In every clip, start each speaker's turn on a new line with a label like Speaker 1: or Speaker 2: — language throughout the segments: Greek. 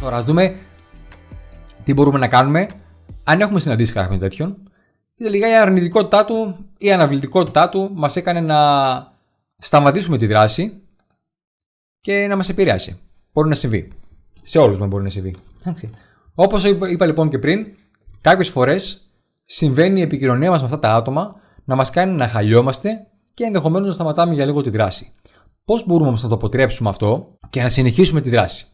Speaker 1: Τώρα ας δούμε τι μπορούμε να κάνουμε αν έχουμε συναντήσει κάποιον τέτοιον. Και τελικά η αρνητικότητά του ή η αναβλητικότητά του μας έκανε να σταματήσουμε τη δράση και να μας επηρεάσει. Μπορεί να συμβεί. Σε όλους μας μπορεί να συμβεί. Όπως είπα λοιπόν και πριν, κάποιες φορές συμβαίνει η επικοινωνία μας με αυτά τα άτομα να μας κάνει να χαλιόμαστε και ενδεχομένως να σταματάμε για λίγο τη δράση. Πώς μπορούμε όμως να το αποτρέψουμε αυτό και να συνεχίσουμε τη δράση;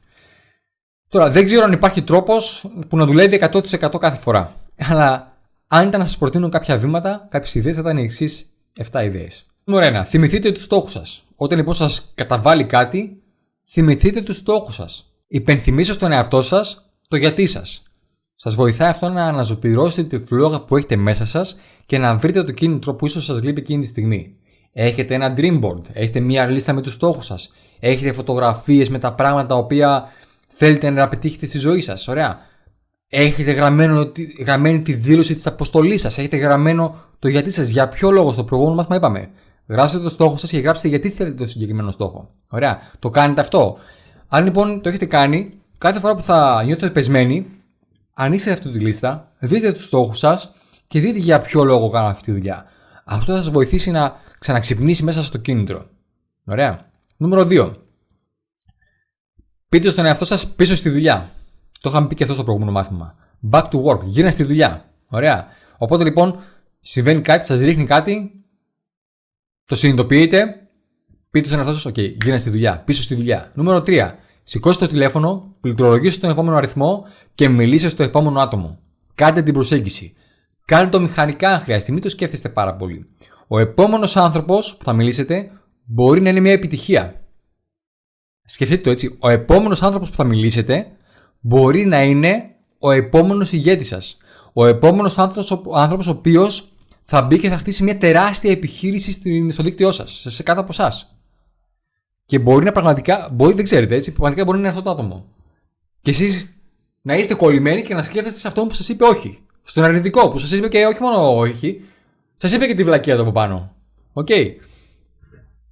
Speaker 1: Τώρα, δεν ξέρω αν υπάρχει τρόπος που να δουλεύει 100% κάθε φορά. Αλλά αν ήταν να σας προτείνω κάποια βήματα, κάποιες ιδέες θα ήταν οι εξής 7 ιδέες. Νούμερο 1. Θυμηθείτε τους στόχους σας. Όταν λοιπόν σας καταβάλει κάτι, θυμηθείτε τους στόχους σας. Υπενθυμίστε στον εαυτό σας το γιατί σας. Σας βοηθάει αυτό να αναζωπηρώσετε τη φλόγα που έχετε μέσα σας και να βρείτε το κίνητρο που ίσως σας λείπει εκείνη τη στιγμή. Έχετε ένα dream board, έχετε μία λίστα με τους στόχους σας, έχετε φωτογραφίες με τα πράγματα τα οποία θέλετε να πετύχετε στη ζωή σας. Ωραία. Έχετε γραμμένο, γραμμένη τη δήλωση της αποστολής σας. Έχετε γραμμένο το γιατί σας. Για ποιο λόγο στο προηγούμενο μάθημα είπαμε. Γράψτε το στόχο σας και γράψτε γιατί θέλετε το συγκεκριμένο στόχο. Ωραία. Το κάνετε αυτό. Αν λοιπόν το έχετε κάνει, κάθε φορά που θα νιώθετε πεσμένοι, ανοίξτε αυτή τη λίστα, δείτε τους στόχους σας και δείτε για ποιο λόγο κάνω αυτή τη δουλειά. Αυτό θα σας βοηθήσει να ξαναξυπνήσει μέσα στο κίνητρο. Ωραία. Νούμερο 2. Πείτε στον εαυτό σας πίσω στη δουλειά. Το είχαμε πει και αυτό στο προηγούμενο μάθημα. Back to work. Γύρνα στη δουλειά. Ωραία. Οπότε λοιπόν συμβαίνει κάτι, σας ρίχνει κάτι, το συνειδητοποιείτε, πείτε στον εαυτό σας: OK, γύρνα στη δουλειά. Πίσω στη δουλειά. Νούμερο 3. Σηκώστε το τηλέφωνο, πληκτρολογήστε τον επόμενο αριθμό και μιλήστε στο επόμενο άτομο. Κάντε την προσέγγιση. Κάντε το μηχανικά αν χρειαστεί, μην το σκέφτεστε πάρα πολύ. Ο επόμενος άνθρωπος που θα μιλήσετε μπορεί να είναι μια επιτυχία. Σκεφτείτε το έτσι. Ο επόμενος άνθρωπος που θα μιλήσετε μπορεί να είναι ο επόμενος ηγέτης σας. Ο επόμενος άνθρωπος ο οποίος θα μπει και θα χτίσει μια τεράστια επιχείρηση στο δίκτυό σας, σε κάτω από εσάς. Και μπορεί να πραγματικά, μπορεί, δεν ξέρετε έτσι, πραγματικά μπορεί να είναι αυτό το άτομο. Και εσείς να είστε κολλημένοι και να σκέφτεστε σε αυτό που σας είπε όχι. Στον αρνητικό που σας είπε και όχι μόνο όχι, σας είπε και τη βλακία του από πάνω. OK. Okay.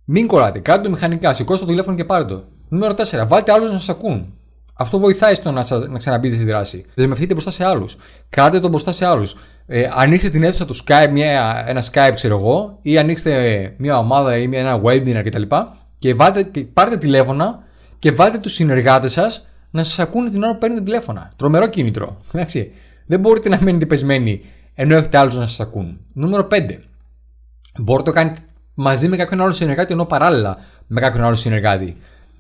Speaker 1: Μην κολλάτε, κάντε το μηχανικά, σηκώστε το τηλέφωνο και πάρτε το. Νούμερο 4. Βάλτε άλλους να σας ακούν. Αυτό βοηθάει στο να, να ξαναμπείτε στη δράση. Δεσμευτείτε μπροστά σε άλλους. Κράτε τον μπροστά σε άλλους. Ε, ανοίξτε την αίθουσα του Skype, μια, ένα Skype, ξέρω εγώ, ή ανοίξτε μια ομάδα ή μια, ένα webinar κτλ. Και, βάλτε, και πάρτε τηλέφωνα και βάλτε τους συνεργάτες σας να σας ακούνε την ώρα που παίρνετε τηλέφωνα. Τρομερό κίνητρο. Εντάξει. Δεν μπορείτε να μένετε πεσμένοι ενώ έχετε άλλους να σας ακούν. Νούμερο 5. Μπορείτε να το κάνετε μαζί με κάποιον άλλο συνεργάτη ενώ παράλληλα με κάποιον άλλο συνεργάτη.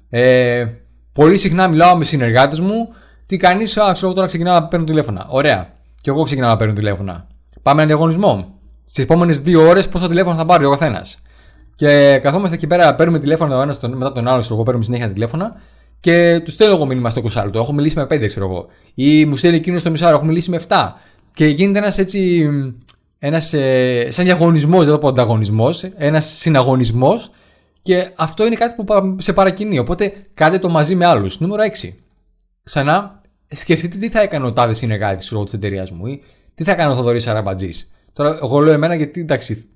Speaker 1: Ε, πολύ συχνά μιλάω με συνεργάτες μου. Τι κάνει, Α, ξέρω τώρα ξεκινάω να παίρνω τηλέφωνα. Ωραία. Και εγώ ξεκινάω να παίρνω τηλέφωνα. Πάμε ένα διαγωνισμό. Στις επόμενες δύο ώρες πόσα τηλέφωνα θα πάρει ο καθένας. Και καθόμαστε εκεί πέρα, παίρνουμε τηλέφωνα ο ένας μετά τον άλλο, εγώ παίρνουμε συνέχεια τηλέφωνα. Και τους στέλνω εγώ μήνυμα στο 20 Έχω μιλήσει με 5, ξέρω εγώ. Ή μου στέλνει εκείνος στο μισό έχω μιλήσει με 7. Και γίνεται ένας έτσι. Ένας, ε, σαν διαγωνισμός, δεν θα πω ανταγωνισμός, ένας συναγωνισμός. Και αυτό είναι κάτι που σε παρακινεί. Οπότε κάντε το μαζί με άλλους. Νούμερο 6. Ξανά σκεφτείτε τι θα έκανε ο τάδες συνεργάτη της εταιρείας μου ή τι θα έκανε ο Θοδωρής Αραμπατζής. Τώρα, εγώ λέω εμένα γιατί εντάξει,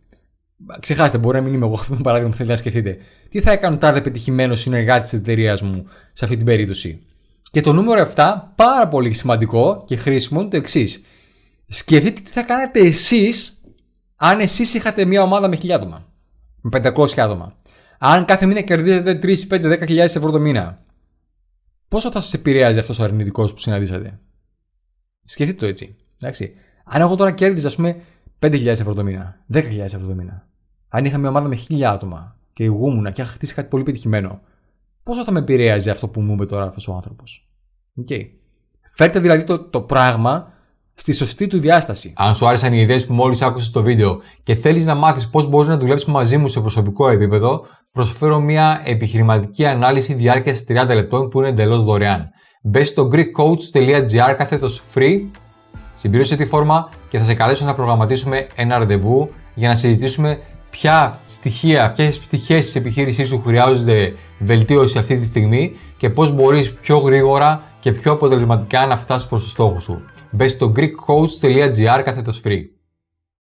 Speaker 1: ξεχάστε, μπορεί να μην είμαι εγώ αυτό το παράδειγμα που θέλετε να σκεφτείτε. Τι θα έκανε ο τάδε πετυχημένος συνεργάτης της εταιρείας μου σε αυτή την περίπτωση; Και το νούμερο 7, πάρα πολύ σημαντικό και χρήσιμο, είναι το εξής. Σκεφτείτε τι θα κάνετε εσείς αν εσείς είχατε μια ομάδα με 1000 άτομα. Με 500 άτομα. Αν κάθε μήνα κερδίζετε 3, 5, 10.000 ευρώ το μήνα. Πόσο θα σας επηρέαζε αυτός ο αρνητικός που συναντήσατε; Σκεφτείτε το έτσι. Εντάξει. Αν εγώ τώρα κέρδιζα, ας πούμε, 5.000 ευρώ το μήνα, 10.000 ευρώ το μήνα. Αν είχα μια ομάδα με 1.000 άτομα και ηγούμουν και είχα χτίσει κάτι πολύ πετυχημένο, πόσο θα με επηρέαζε αυτό που μου είπε τώρα αυτός ο άνθρωπος; Okay. Φέρτε δηλαδή το, το πράγμα στη σωστή του διάσταση. Αν σου άρεσαν οι ιδέες που μόλις άκουσες στο βίντεο και θέλεις να μάθεις πώς μπορείς να δουλέψεις μαζί μου σε προσωπικό επίπεδο, προσφέρω μια επιχειρηματική ανάλυση διάρκειας 30 λεπτών που είναι εντελώς δωρεάν. Μπες στο greekcoach.gr κάθετος free, συμπλήρωσε τη φόρμα και θα σε καλέσω να προγραμματίσουμε ένα ραντεβού για να συζητήσουμε ποια στοιχεία, ποιες πτυχές της επιχείρησής σου χρειάζονται βελτίωση αυτή τη στιγμή και πώς μπορείς πιο γρήγορα και πιο αποτελεσματικά να φτάσεις προς το στόχο σου. Μπε στο greekcoach.gr κάθετο free.